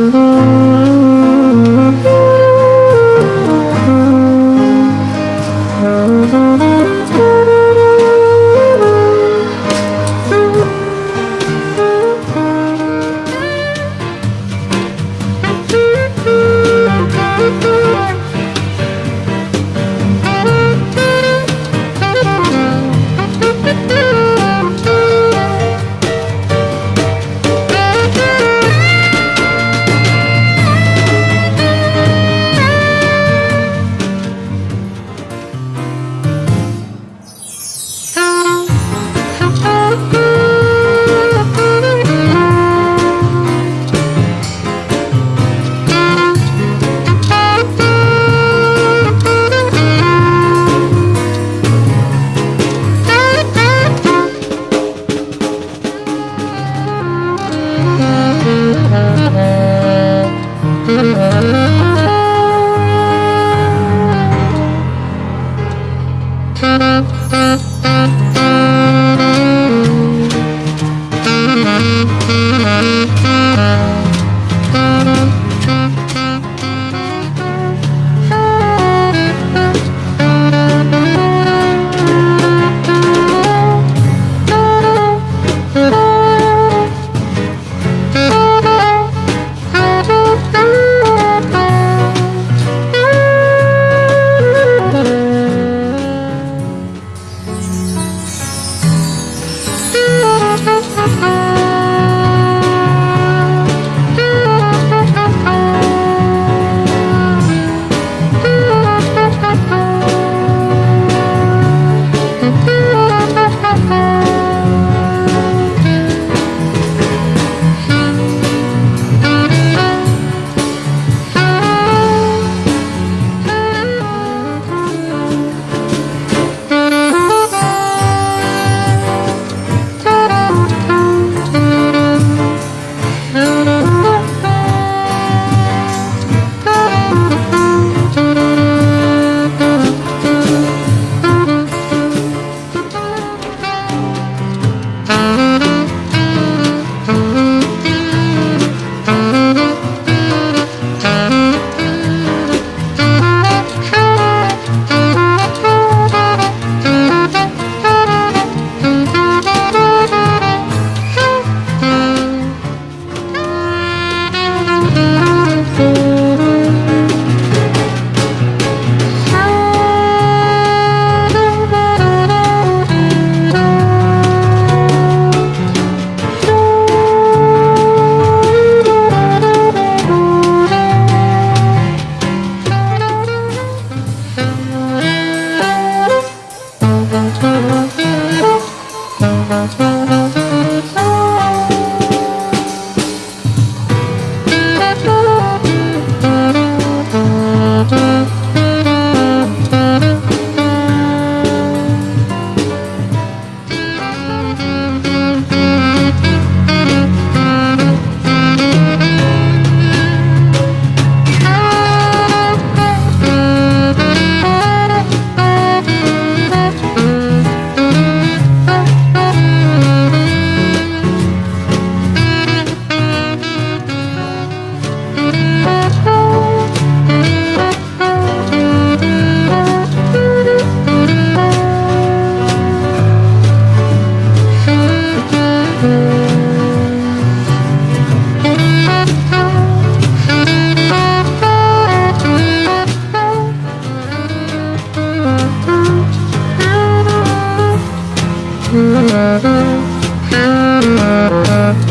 Mm-hmm. Thank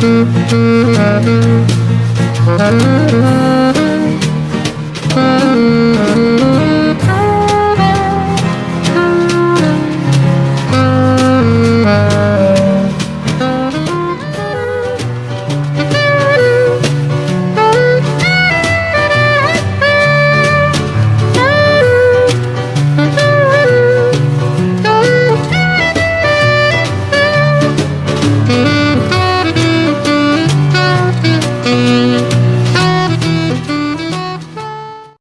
Thank you.